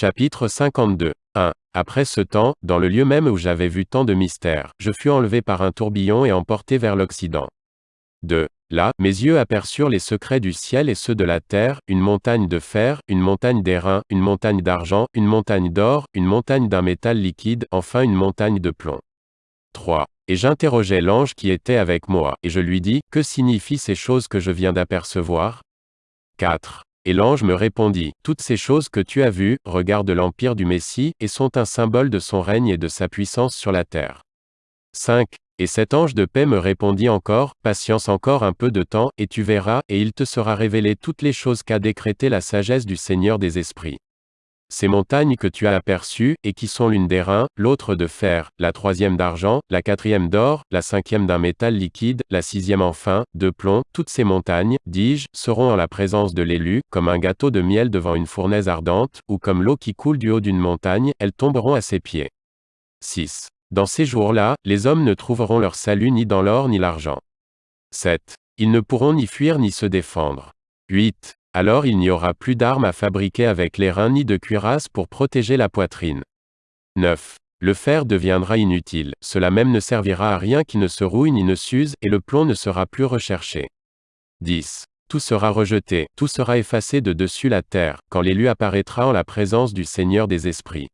Chapitre 52. 1. Après ce temps, dans le lieu même où j'avais vu tant de mystères, je fus enlevé par un tourbillon et emporté vers l'Occident. 2. Là, mes yeux aperçurent les secrets du ciel et ceux de la terre, une montagne de fer, une montagne d'airain, une montagne d'argent, une montagne d'or, une montagne d'un métal liquide, enfin une montagne de plomb. 3. Et j'interrogeai l'ange qui était avec moi, et je lui dis, Que signifient ces choses que je viens d'apercevoir? 4. Et l'ange me répondit, Toutes ces choses que tu as vues, regardent l'empire du Messie, et sont un symbole de son règne et de sa puissance sur la terre. 5. Et cet ange de paix me répondit encore, Patience encore un peu de temps, et tu verras, et il te sera révélé toutes les choses qu'a décrétées la sagesse du Seigneur des esprits. Ces montagnes que tu as aperçues, et qui sont l'une d'airain, l'autre de fer, la troisième d'argent, la quatrième d'or, la cinquième d'un métal liquide, la sixième enfin, de plomb, toutes ces montagnes, dis-je, seront en la présence de l'élu, comme un gâteau de miel devant une fournaise ardente, ou comme l'eau qui coule du haut d'une montagne, elles tomberont à ses pieds. 6. Dans ces jours-là, les hommes ne trouveront leur salut ni dans l'or ni l'argent. 7. Ils ne pourront ni fuir ni se défendre. 8. Alors il n'y aura plus d'armes à fabriquer avec les reins ni de cuirasse pour protéger la poitrine. 9. Le fer deviendra inutile, cela même ne servira à rien qui ne se rouille ni ne s'use, et le plomb ne sera plus recherché. 10. Tout sera rejeté, tout sera effacé de dessus la terre, quand l'élu apparaîtra en la présence du Seigneur des esprits.